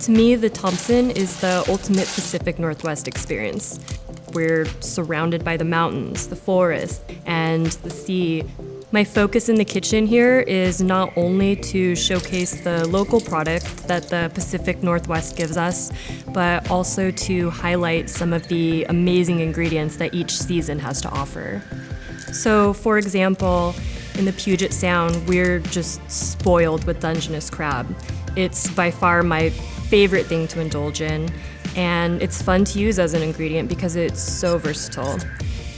To me, the Thompson is the ultimate Pacific Northwest experience. We're surrounded by the mountains, the forest, and the sea. My focus in the kitchen here is not only to showcase the local product that the Pacific Northwest gives us, but also to highlight some of the amazing ingredients that each season has to offer. So, for example, in the Puget Sound, we're just spoiled with Dungeness crab. It's by far my favorite thing to indulge in, and it's fun to use as an ingredient because it's so versatile.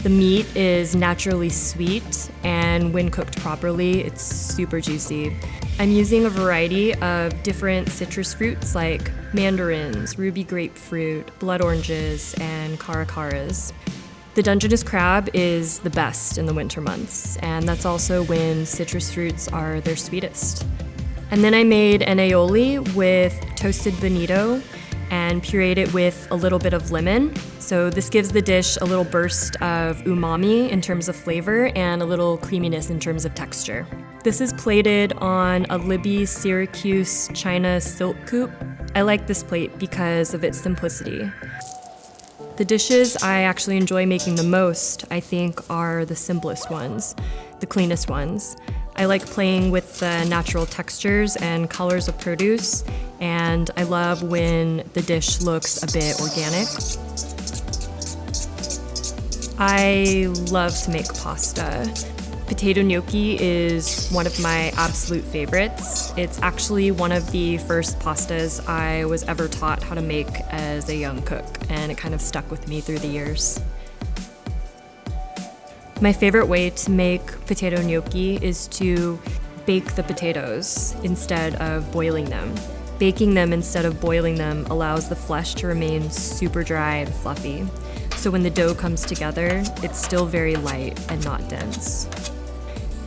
The meat is naturally sweet, and when cooked properly, it's super juicy. I'm using a variety of different citrus fruits like mandarins, ruby grapefruit, blood oranges, and caracaras. The Dungeness crab is the best in the winter months, and that's also when citrus fruits are their sweetest. And then I made an aioli with toasted bonito and pureed it with a little bit of lemon. So this gives the dish a little burst of umami in terms of flavor and a little creaminess in terms of texture. This is plated on a Libbey Syracuse China silk coupe. I like this plate because of its simplicity. The dishes I actually enjoy making the most, I think, are the simplest ones, the cleanest ones. I like playing with the natural textures and colors of produce, and I love when the dish looks a bit organic. I love to make pasta. Potato gnocchi is one of my absolute favorites. It's actually one of the first pastas I was ever taught how to make as a young cook, and it kind of stuck with me through the years. My favorite way to make potato gnocchi is to bake the potatoes instead of boiling them. Baking them instead of boiling them allows the flesh to remain super dry and fluffy. So when the dough comes together, it's still very light and not dense.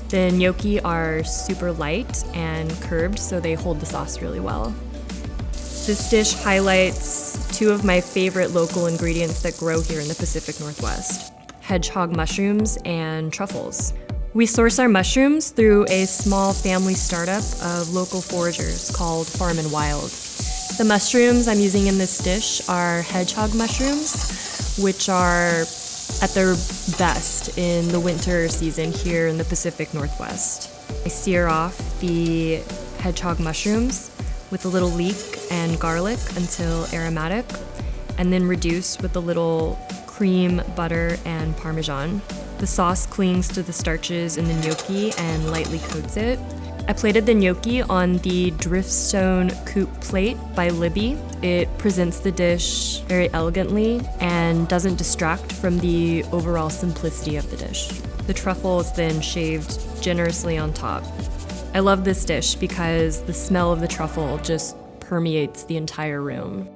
The gnocchi are super light and curved, so they hold the sauce really well. This dish highlights two of my favorite local ingredients that grow here in the Pacific Northwest hedgehog mushrooms, and truffles. We source our mushrooms through a small family startup of local foragers called Farm and Wild. The mushrooms I'm using in this dish are hedgehog mushrooms, which are at their best in the winter season here in the Pacific Northwest. I sear off the hedgehog mushrooms with a little leek and garlic until aromatic, and then reduce with a little cream, butter, and parmesan. The sauce clings to the starches in the gnocchi and lightly coats it. I plated the gnocchi on the Driftstone Coupe plate by Libbey. It presents the dish very elegantly and doesn't distract from the overall simplicity of the dish. The truffle is then shaved generously on top. I love this dish because the smell of the truffle just permeates the entire room.